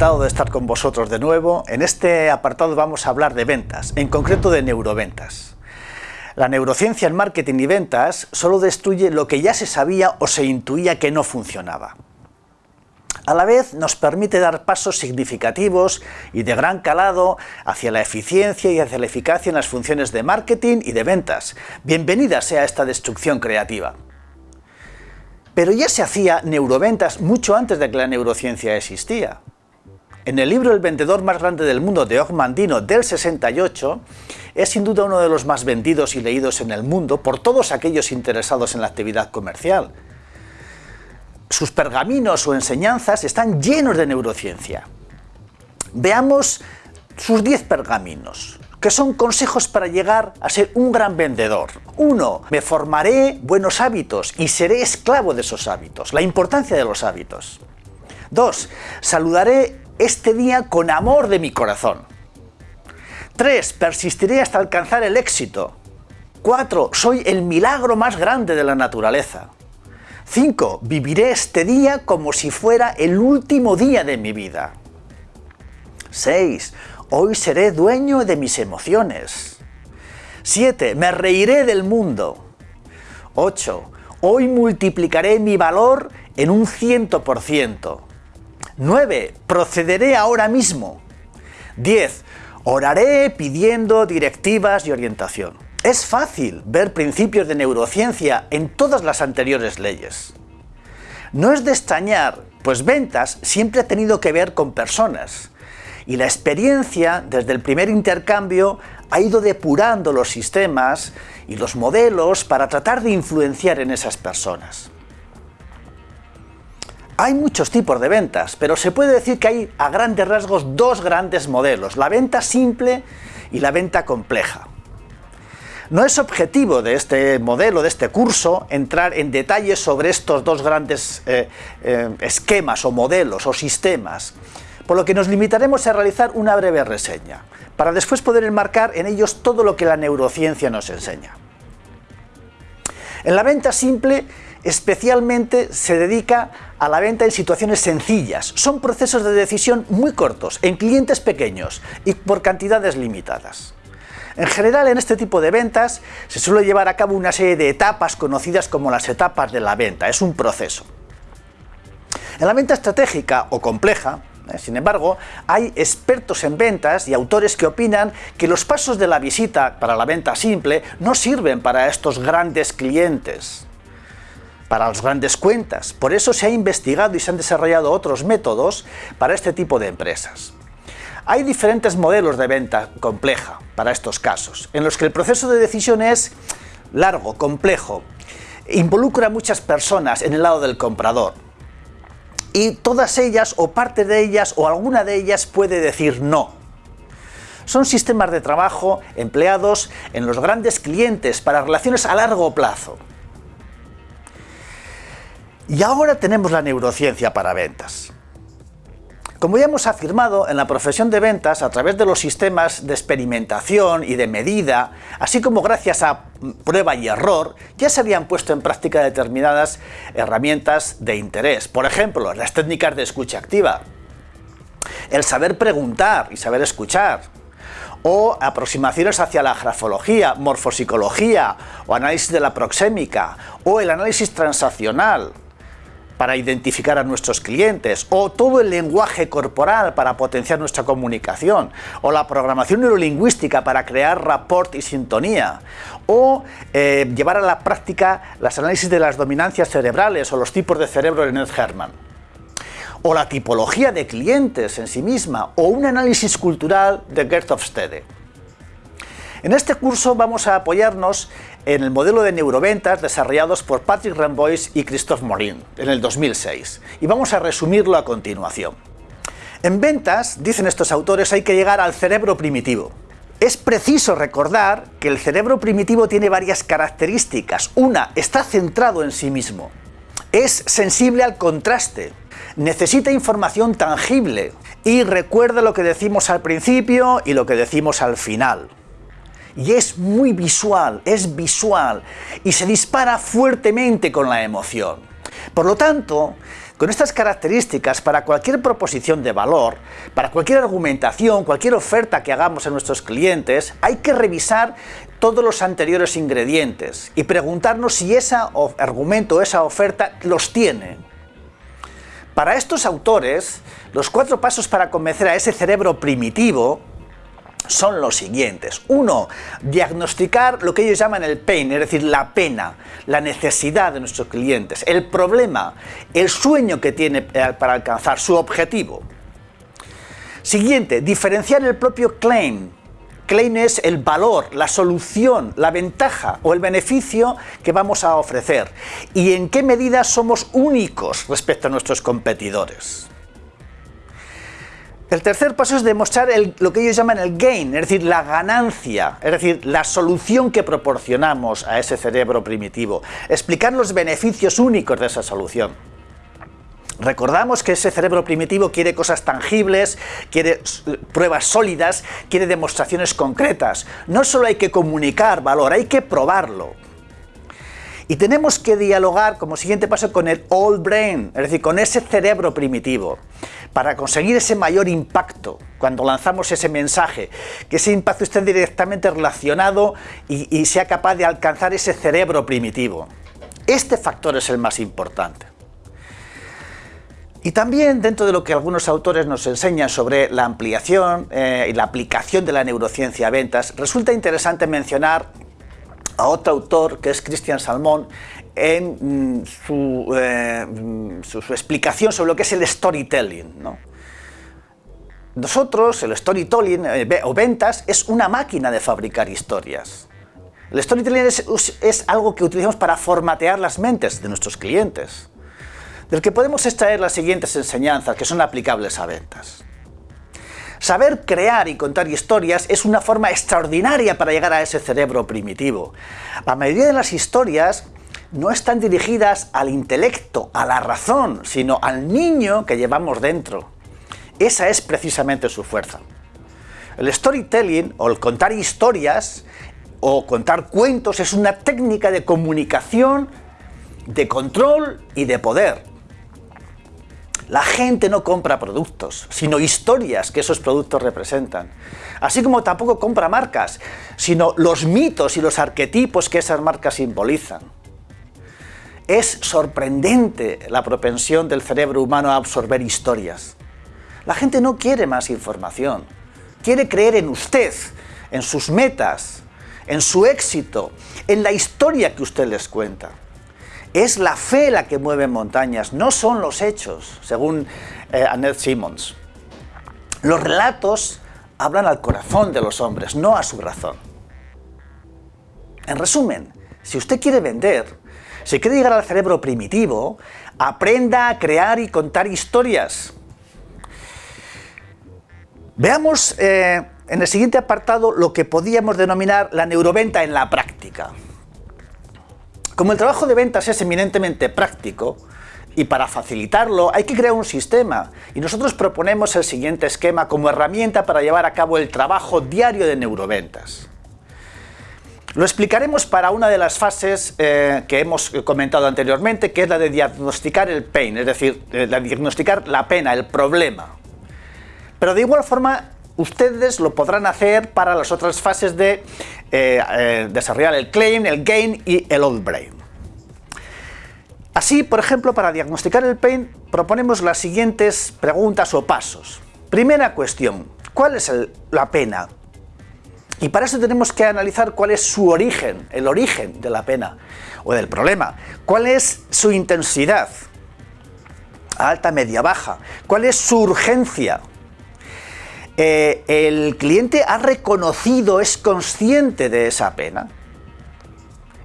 De estar con vosotros de nuevo. En este apartado vamos a hablar de ventas, en concreto de neuroventas. La neurociencia en marketing y ventas solo destruye lo que ya se sabía o se intuía que no funcionaba. A la vez nos permite dar pasos significativos y de gran calado hacia la eficiencia y hacia la eficacia en las funciones de marketing y de ventas. Bienvenida sea esta destrucción creativa. Pero ya se hacía neuroventas mucho antes de que la neurociencia existía. En el libro El vendedor más grande del mundo de Og Mandino del 68, es sin duda uno de los más vendidos y leídos en el mundo por todos aquellos interesados en la actividad comercial. Sus pergaminos o enseñanzas están llenos de neurociencia. Veamos sus 10 pergaminos, que son consejos para llegar a ser un gran vendedor. 1. Me formaré buenos hábitos y seré esclavo de esos hábitos. La importancia de los hábitos. 2. Saludaré este día con amor de mi corazón. 3. Persistiré hasta alcanzar el éxito. 4. Soy el milagro más grande de la naturaleza. 5. Viviré este día como si fuera el último día de mi vida. 6. Hoy seré dueño de mis emociones. 7. Me reiré del mundo. 8. Hoy multiplicaré mi valor en un ciento por ciento. 9. Procederé ahora mismo. 10. Oraré pidiendo directivas y orientación. Es fácil ver principios de neurociencia en todas las anteriores leyes. No es de extrañar, pues ventas siempre ha tenido que ver con personas, y la experiencia, desde el primer intercambio, ha ido depurando los sistemas y los modelos para tratar de influenciar en esas personas. Hay muchos tipos de ventas, pero se puede decir que hay a grandes rasgos dos grandes modelos, la venta simple y la venta compleja. No es objetivo de este modelo, de este curso, entrar en detalles sobre estos dos grandes eh, eh, esquemas o modelos o sistemas, por lo que nos limitaremos a realizar una breve reseña, para después poder enmarcar en ellos todo lo que la neurociencia nos enseña. En la venta simple, especialmente se dedica a la venta en situaciones sencillas. Son procesos de decisión muy cortos, en clientes pequeños y por cantidades limitadas. En general, en este tipo de ventas se suele llevar a cabo una serie de etapas conocidas como las etapas de la venta, es un proceso. En la venta estratégica o compleja, eh, sin embargo, hay expertos en ventas y autores que opinan que los pasos de la visita para la venta simple no sirven para estos grandes clientes para las grandes cuentas. Por eso se ha investigado y se han desarrollado otros métodos para este tipo de empresas. Hay diferentes modelos de venta compleja para estos casos, en los que el proceso de decisión es largo, complejo, involucra a muchas personas en el lado del comprador, y todas ellas, o parte de ellas, o alguna de ellas puede decir no. Son sistemas de trabajo empleados en los grandes clientes para relaciones a largo plazo. Y ahora tenemos la neurociencia para ventas. Como ya hemos afirmado, en la profesión de ventas, a través de los sistemas de experimentación y de medida, así como gracias a prueba y error, ya se habían puesto en práctica determinadas herramientas de interés. Por ejemplo, las técnicas de escucha activa, el saber preguntar y saber escuchar, o aproximaciones hacia la grafología, morfopsicología, o análisis de la proxémica, o el análisis transaccional, para identificar a nuestros clientes, o todo el lenguaje corporal para potenciar nuestra comunicación, o la programación neurolingüística para crear rapport y sintonía, o eh, llevar a la práctica las análisis de las dominancias cerebrales o los tipos de cerebro de Ned Herman o la tipología de clientes en sí misma, o un análisis cultural de Gert Hofstede. En este curso vamos a apoyarnos en el modelo de neuroventas desarrollados por Patrick Rambois y Christophe Morin en el 2006, y vamos a resumirlo a continuación. En ventas, dicen estos autores, hay que llegar al cerebro primitivo. Es preciso recordar que el cerebro primitivo tiene varias características. Una, está centrado en sí mismo. Es sensible al contraste. Necesita información tangible. Y recuerda lo que decimos al principio y lo que decimos al final y es muy visual, es visual y se dispara fuertemente con la emoción. Por lo tanto, Con estas características, para cualquier proposición de valor, para cualquier argumentación, cualquier oferta que hagamos a nuestros clientes, hay que revisar todos los anteriores ingredientes y preguntarnos si ese argumento, esa oferta los tiene. Para estos autores, los cuatro pasos para convencer a ese cerebro primitivo son los siguientes. Uno, diagnosticar lo que ellos llaman el pain, es decir, la pena, la necesidad de nuestros clientes, el problema, el sueño que tiene eh, para alcanzar su objetivo. Siguiente, diferenciar el propio claim. Claim es el valor, la solución, la ventaja o el beneficio que vamos a ofrecer y en qué medida somos únicos respecto a nuestros competidores. El tercer paso es demostrar lo que ellos llaman el gain, es decir, la ganancia, es decir, la solución que proporcionamos a ese cerebro primitivo. Explicar los beneficios únicos de esa solución. Recordamos que ese cerebro primitivo quiere cosas tangibles, quiere pruebas sólidas, quiere demostraciones concretas. No solo hay que comunicar valor, hay que probarlo. Y tenemos que dialogar como siguiente paso con el old brain, es decir, con ese cerebro primitivo, para conseguir ese mayor impacto cuando lanzamos ese mensaje, que ese impacto esté directamente relacionado y, sea capaz de alcanzar ese cerebro primitivo. Este factor es el más importante. Y también dentro de lo que algunos autores nos enseñan sobre la ampliación eh, y la aplicación de la neurociencia a ventas, resulta interesante mencionar a otro autor que es Christian Salmón en mm, eh, mm, su, explicación sobre lo que es el storytelling. Nosotros, el storytelling eh, o ventas es una máquina de fabricar historias. El storytelling es algo que utilizamos para formatear las mentes de nuestros clientes, del que podemos extraer las siguientes enseñanzas que son aplicables a ventas. Saber crear y contar historias es una forma extraordinaria para llegar a ese cerebro primitivo. La mayoría de las historias no están dirigidas al intelecto, a la razón, sino al niño que llevamos dentro. Esa es precisamente su fuerza. El storytelling, o el contar historias, o contar cuentos, es una técnica de comunicación, de control y de poder. La gente no compra productos, sino historias que esos productos representan. Así como tampoco compra marcas, sino los mitos y los arquetipos que esas marcas simbolizan. Es sorprendente la propensión del cerebro humano a absorber historias. La gente no quiere más información, quiere creer en usted, en sus metas, en su éxito, en la historia que usted les cuenta. Es la fe la que mueve montañas, no son los hechos, según eh, Annette Simmons. Los relatos hablan al corazón de los hombres, no a su razón. En resumen, si usted quiere vender, si quiere llegar al cerebro primitivo, aprenda a crear y contar historias. Veamos eh, en el siguiente apartado lo que podríamos denominar la neuroventa en la práctica. Como el trabajo de ventas es eminentemente práctico, y para facilitarlo hay que crear un sistema, y nosotros proponemos el siguiente esquema como herramienta para llevar a cabo el trabajo diario de neuroventas. Lo explicaremos para una de las fases eh, que hemos comentado anteriormente, que es la de diagnosticar el pain, es decir, de diagnosticar la pena, el problema. Pero de igual forma, ustedes lo podrán hacer para las otras fases de eh, eh, desarrollar el claim, el gain y el old brain. Así, por ejemplo, para diagnosticar el pain proponemos las siguientes preguntas o pasos. Primera cuestión, ¿cuál es la pena? Y para eso tenemos que analizar cuál es su origen, el origen de la pena o del problema. ¿Cuál es su intensidad? Alta, media, baja. ¿Cuál es su urgencia? Eh, el cliente ha reconocido, es consciente de esa pena.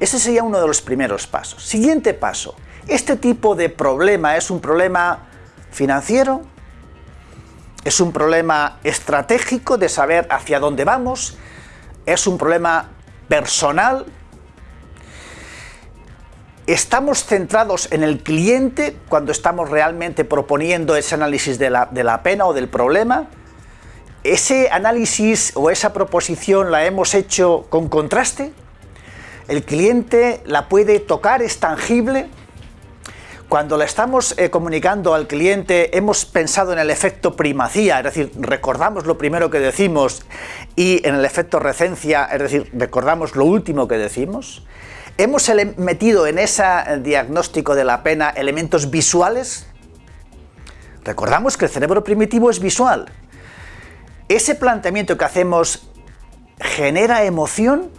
Ese sería uno de los primeros pasos. Siguiente paso. ¿Este tipo de problema es un problema financiero? ¿Es un problema estratégico de saber hacia dónde vamos? ¿Es un problema personal? ¿Estamos centrados en el cliente cuando estamos realmente proponiendo ese análisis de la, de la pena o del problema? ¿Ese análisis o esa proposición la hemos hecho con contraste? ¿El cliente la puede tocar? ¿Es tangible? Cuando le estamos eh, comunicando al cliente hemos pensado en el efecto primacía, es decir, recordamos lo primero que decimos y en el efecto recencia, es decir, recordamos lo último que decimos. Hemos metido en ese diagnóstico de la pena elementos visuales. Recordamos que el cerebro primitivo es visual. Ese planteamiento que hacemos genera emoción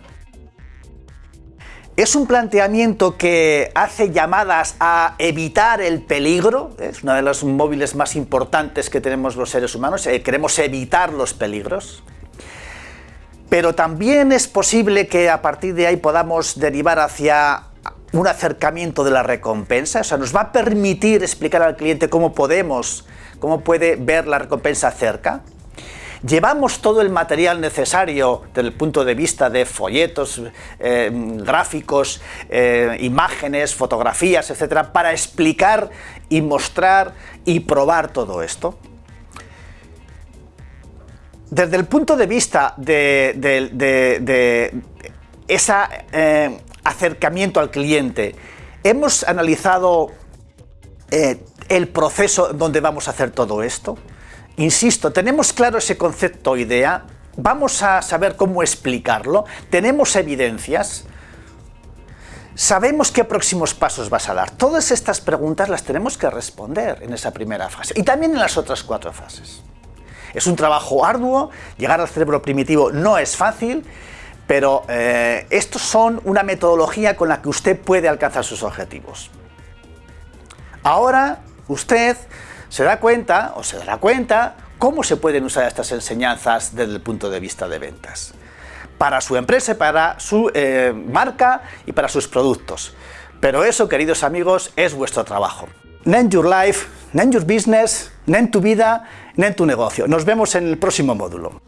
es un planteamiento que hace llamadas a evitar el peligro, es uno de los móviles más importantes que tenemos los seres humanos, eh, queremos evitar los peligros, pero también es posible que a partir de ahí podamos derivar hacia un acercamiento de la recompensa, o sea, nos va a permitir explicar al cliente cómo podemos, cómo puede ver la recompensa cerca, ¿Llevamos todo el material necesario desde el punto de vista de folletos, eh, gráficos, eh, imágenes, fotografías, etcétera, para explicar y mostrar y probar todo esto? Desde el punto de vista de, ese eh, acercamiento al cliente, hemos analizado el proceso donde vamos a hacer todo esto. Insisto, tenemos claro ese concepto o idea, vamos a saber cómo explicarlo, tenemos evidencias, sabemos qué próximos pasos vas a dar. Todas estas preguntas las tenemos que responder en esa primera fase y también en las otras cuatro fases. Es un trabajo arduo, llegar al cerebro primitivo no es fácil, pero eh, estos son una metodología con la que usted puede alcanzar sus objetivos. Ahora, usted se da cuenta, o se dará cuenta, cómo se pueden usar estas enseñanzas desde el punto de vista de ventas. Para su empresa, para su eh, marca y para sus productos. Pero eso, queridos amigos, es vuestro trabajo. Nen Your Life, Nen Your Business, Nen Tu Vida, Nen Tu Negocio. Nos vemos en el próximo módulo.